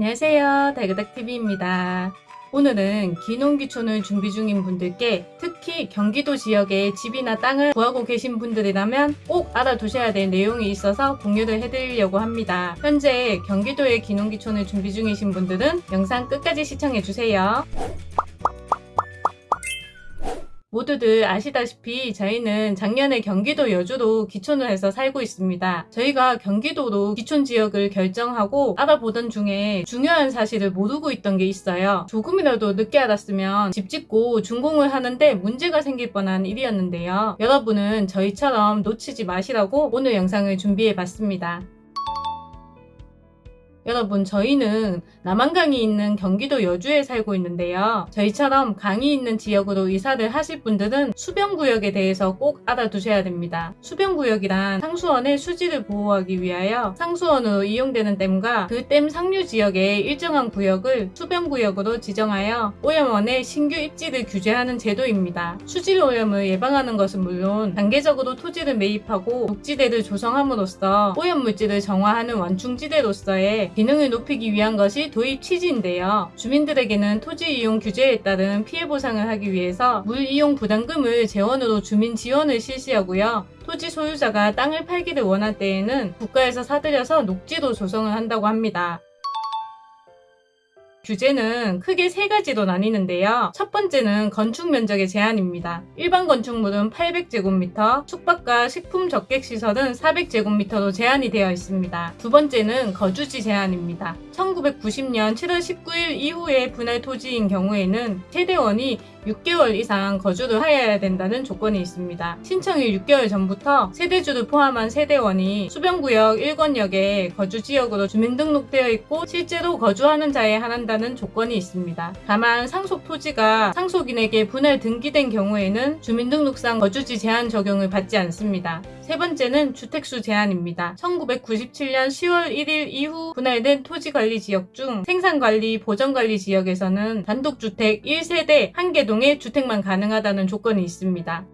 안녕하세요. 달그닥TV입니다. 오늘은 기농기촌을 준비 중인 분들께 특히 경기도 지역에 집이나 땅을 구하고 계신 분들이라면 꼭 알아두셔야 될 내용이 있어서 공유를 해드리려고 합니다. 현재 경기도에 기농기촌을 준비 중이신 분들은 영상 끝까지 시청해주세요 모두들 아시다시피 저희는 작년에 경기도 여주로 기촌을 해서 살고 있습니다. 저희가 경기도로 기촌 지역을 결정하고 알아보던 중에 중요한 사실을 모르고 있던 게 있어요. 조금이라도 늦게 알았으면 집 짓고 준공을 하는데 문제가 생길 뻔한 일이었는데요. 여러분은 저희처럼 놓치지 마시라고 오늘 영상을 준비해 봤습니다. 여러분 저희는 남한강이 있는 경기도 여주에 살고 있는데요. 저희처럼 강이 있는 지역으로 이사를 하실 분들은 수변구역에 대해서 꼭 알아두셔야 됩니다. 수변구역이란 상수원의 수지를 보호하기 위하여 상수원으로 이용되는 댐과 그 댐 상류 지역의 일정한 구역을 수변구역으로 지정하여 오염원의 신규 입지를 규제하는 제도입니다. 수질 오염을 예방하는 것은 물론 단계적으로 토지를 매입하고 녹지대를 조성함으로써 오염물질을 정화하는 완충지대로서의 기능을 높이기 위한 것이 도입 취지인데요. 주민들에게는 토지 이용 규제에 따른 피해 보상을 하기 위해서 물 이용 부담금을 재원으로 주민 지원을 실시하고요. 토지 소유자가 땅을 팔기를 원할 때에는 국가에서 사들여서 녹지도 조성을 한다고 합니다. 규제는 크게 세 가지로 나뉘는데요. 첫 번째는 건축 면적의 제한입니다. 일반 건축물은 800제곱미터, 숙박과 식품 적객시설은 400제곱미터로 제한이 되어 있습니다. 두 번째는 거주지 제한입니다. 1990년 7월 19일 이후의 분할 토지인 경우에는 세대원이 6개월 이상 거주를 하여야 된다는 조건이 있습니다. 신청일 6개월 전부터 세대주를 포함한 세대원이 수변구역 1권역에 거주지역으로 주민등록되어 있고 실제로 거주하는 자에 한한다는 조건이 있습니다. 다만 상속 토지가 상속인에게 분할 등기된 경우에는 주민등록상 거주지 제한 적용을 받지 않습니다. 세 번째는 주택수 제한입니다. 1997년 10월 1일 이후 분할된 토지관리 지역 중 생산관리, 보전관리 지역에서는 단독주택 1세대 1개동 의 주택만 가능하다는 조건이 있습니다.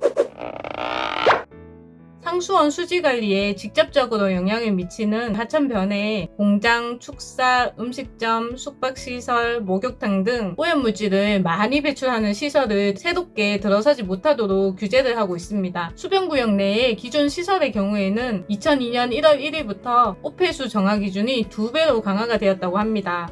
상수원 수지관리에 직접적으로 영향을 미치는 하천 변에 공장, 축사, 음식점, 숙박시설, 목욕탕 등 오염물질을 많이 배출하는 시설을 새롭게 들어서지 못하도록 규제를 하고 있습니다. 수변구역 내의 기존 시설의 경우에는 2002년 1월 1일부터 오폐수 정화 기준이 두배로 강화가 되었다고 합니다.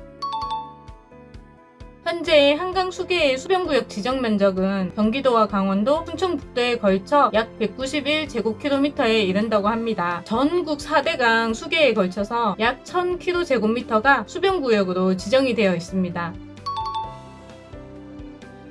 현재 한강 수계의 수변구역 지정 면적은 경기도와 강원도, 충청북도에 걸쳐 약 191제곱킬로미터에 이른다고 합니다. 전국 4대강 수계에 걸쳐서 약 1000km제곱미터가 수변구역으로 지정이 되어 있습니다.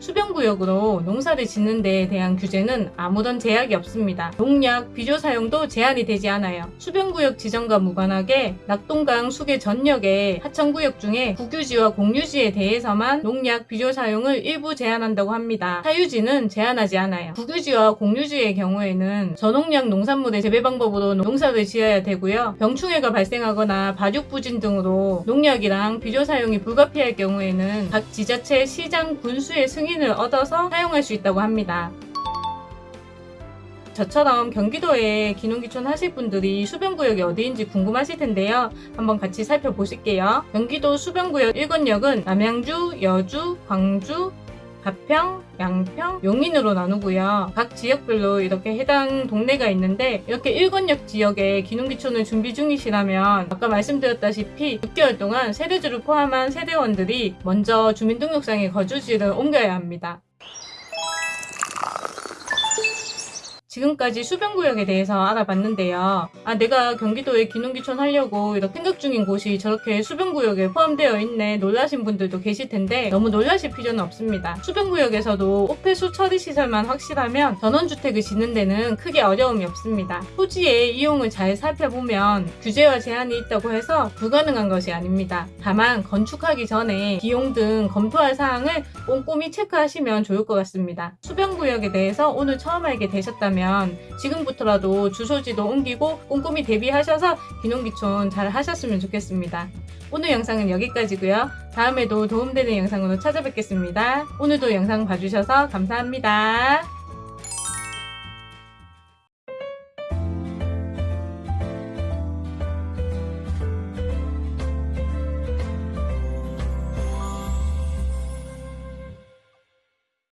수변구역으로 농사를 짓는 데에 대한 규제는 아무런 제약이 없습니다. 농약, 비료 사용도 제한이 되지 않아요. 수변구역 지정과 무관하게 낙동강 수계 전역의 하천구역 중에 국유지와 공유지에 대해서만 농약, 비료 사용을 일부 제한한다고 합니다. 사유지는 제한하지 않아요. 국유지와 공유지의 경우에는 저농약 농산물의 재배 방법으로 농사를 지어야 되고요. 병충해가 발생하거나 발육 부진 등으로 농약이랑 비료 사용이 불가피할 경우에는 각 지자체, 시장, 군수의 승인 승인을 얻어서 사용할 수 있다고 합니다. 저처럼 경기도에 기농기촌 하실 분들이 수변구역이 어디인지 궁금하실 텐데요. 한번 같이 살펴보실게요. 경기도 수변구역 1권역은 남양주, 여주, 광주, 가평, 양평, 용인으로 나누고요. 각 지역별로 이렇게 해당 동네가 있는데 이렇게 1권역 지역에 기농기촌을 준비 중이시라면 아까 말씀드렸다시피 6개월 동안 세대주를 포함한 세대원들이 먼저 주민등록상의 거주지를 옮겨야 합니다. 지금까지 수변구역에 대해서 알아봤는데요. 아 내가 경기도에 기농기촌 하려고 이렇게 생각 중인 곳이 저렇게 수변구역에 포함되어 있네 놀라신 분들도 계실 텐데 너무 놀라실 필요는 없습니다. 수변구역에서도 오폐수 처리 시설만 확실하면 전원주택을 짓는 데는 크게 어려움이 없습니다. 토지의 이용을 잘 살펴보면 규제와 제한이 있다고 해서 불가능한 것이 아닙니다. 다만 건축하기 전에 비용 등 검토할 사항을 꼼꼼히 체크하시면 좋을 것 같습니다. 수변구역에 대해서 오늘 처음 알게 되셨다면 있다면 지금부터라도 주소지도 옮기고 꼼꼼히 대비하셔서 귀농귀촌 잘 하셨으면 좋겠습니다. 오늘 영상은 여기까지고요. 다음에도 도움되는 영상으로 찾아뵙겠습니다. 오늘도 영상 봐주셔서 감사합니다.